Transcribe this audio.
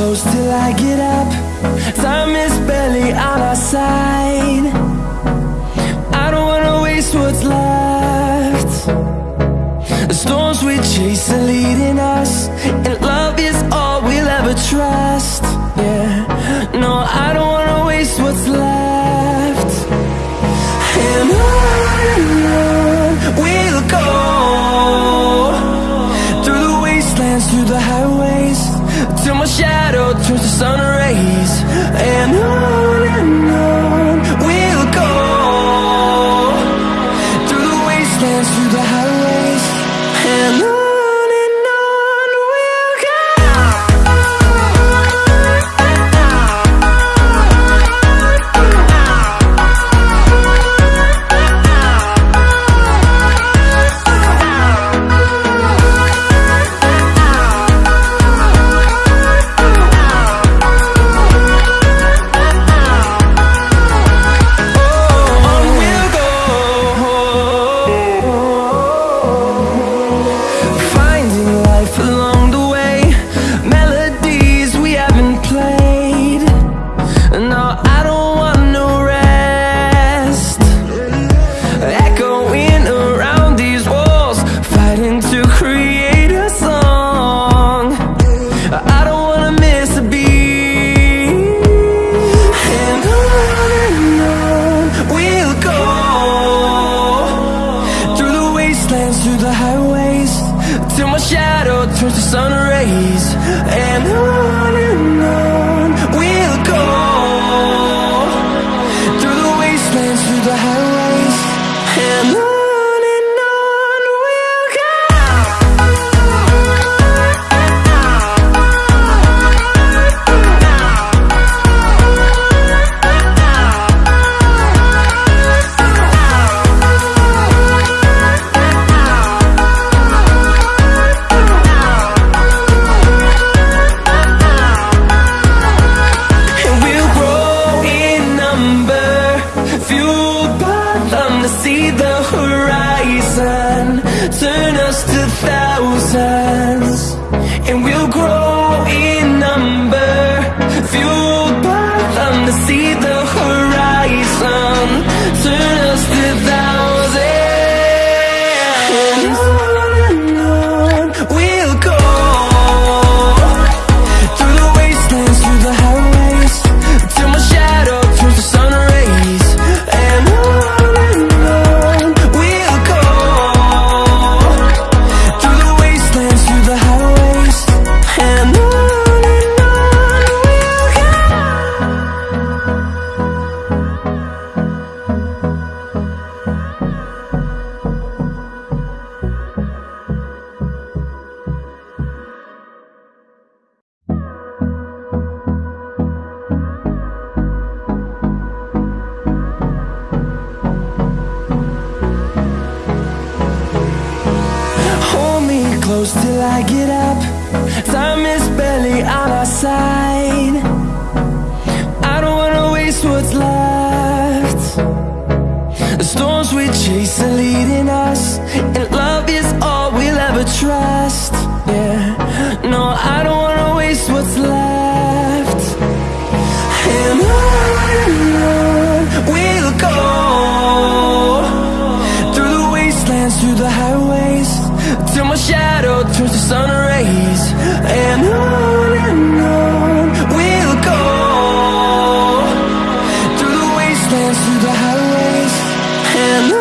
close till I get up. Time is barely on our side. I don't wanna waste what's left. The storms we chase are leading us runs through the highways. Till my shadow turns to sun rays. And on and on close till I get up. Time is barely on our side. I don't wanna waste what's left. The storms we chase are leading us And love is all we'll ever trust. Yeah, no, I don't wanna waste what's left. shadow turns to sun rays And on and on we'll go. Through the wastelands, through the highways And